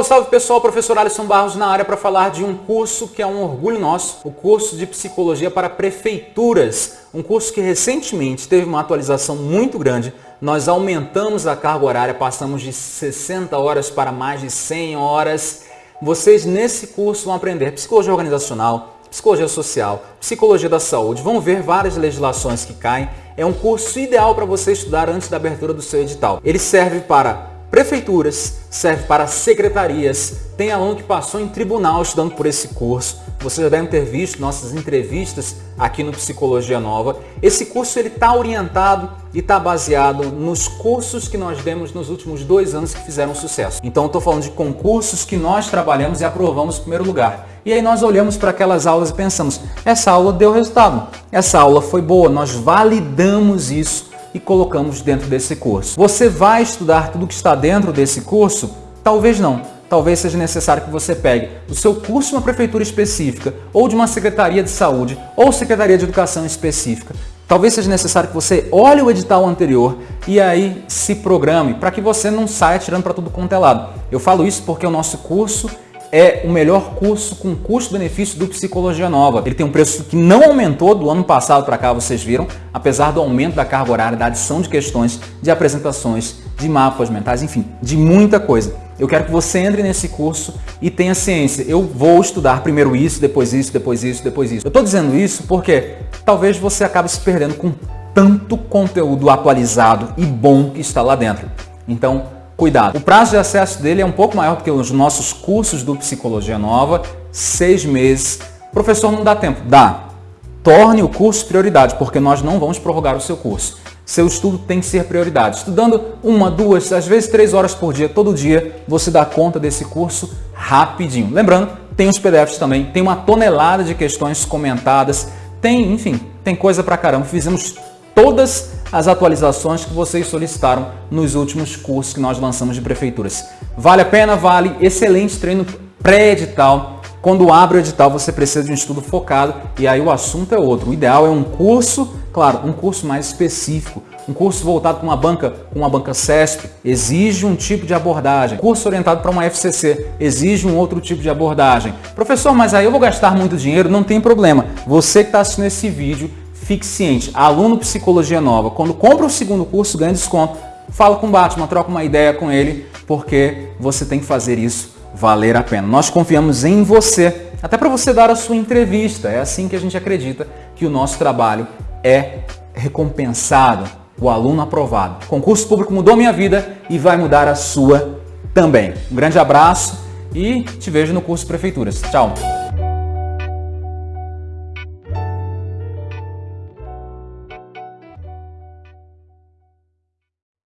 Salve, salve pessoal, professor Alisson Barros na área para falar de um curso que é um orgulho nosso, o curso de Psicologia para Prefeituras, um curso que recentemente teve uma atualização muito grande, nós aumentamos a carga horária, passamos de 60 horas para mais de 100 horas. Vocês nesse curso vão aprender Psicologia Organizacional, Psicologia Social, Psicologia da Saúde, vão ver várias legislações que caem. É um curso ideal para você estudar antes da abertura do seu edital. Ele serve para prefeituras, serve para secretarias. Tem aluno que passou em tribunal estudando por esse curso. Vocês já devem ter visto nossas entrevistas aqui no Psicologia Nova. Esse curso ele está orientado e está baseado nos cursos que nós demos nos últimos dois anos que fizeram sucesso. Então estou falando de concursos que nós trabalhamos e aprovamos em primeiro lugar. E aí nós olhamos para aquelas aulas e pensamos, essa aula deu resultado, essa aula foi boa, nós validamos isso e colocamos dentro desse curso. Você vai estudar tudo que está dentro desse curso? Talvez não. Talvez seja necessário que você pegue o seu curso de uma prefeitura específica, ou de uma secretaria de saúde, ou secretaria de educação específica. Talvez seja necessário que você olhe o edital anterior e aí se programe para que você não saia tirando para tudo quanto é lado. Eu falo isso porque o nosso curso é o melhor curso com custo-benefício do Psicologia Nova. Ele tem um preço que não aumentou do ano passado para cá, vocês viram, apesar do aumento da carga horária, da adição de questões, de apresentações, de mapas mentais, enfim, de muita coisa. Eu quero que você entre nesse curso e tenha ciência. Eu vou estudar primeiro isso, depois isso, depois isso, depois isso. Eu estou dizendo isso porque talvez você acabe se perdendo com tanto conteúdo atualizado e bom que está lá dentro. Então, Cuidado. O prazo de acesso dele é um pouco maior que os nossos cursos do Psicologia Nova, seis meses. Professor, não dá tempo? Dá. Torne o curso prioridade, porque nós não vamos prorrogar o seu curso. Seu estudo tem que ser prioridade. Estudando uma, duas, às vezes três horas por dia, todo dia, você dá conta desse curso rapidinho. Lembrando, tem os PDFs também, tem uma tonelada de questões comentadas, tem, enfim, tem coisa pra caramba. Fizemos todas as atualizações que vocês solicitaram nos últimos cursos que nós lançamos de prefeituras. Vale a pena? Vale. Excelente treino pré-edital. Quando abre o edital, você precisa de um estudo focado e aí o assunto é outro. O ideal é um curso, claro, um curso mais específico, um curso voltado para uma banca, uma banca CESP, exige um tipo de abordagem. Curso orientado para uma FCC, exige um outro tipo de abordagem. Professor, mas aí eu vou gastar muito dinheiro? Não tem problema. Você que está assistindo esse vídeo, fique ciente, aluno Psicologia Nova, quando compra o segundo curso, ganha desconto. Fala com o Batman, troca uma ideia com ele, porque você tem que fazer isso valer a pena. Nós confiamos em você, até para você dar a sua entrevista. É assim que a gente acredita que o nosso trabalho é recompensado, o aluno aprovado. O concurso público mudou minha vida e vai mudar a sua também. Um grande abraço e te vejo no curso Prefeituras. Tchau!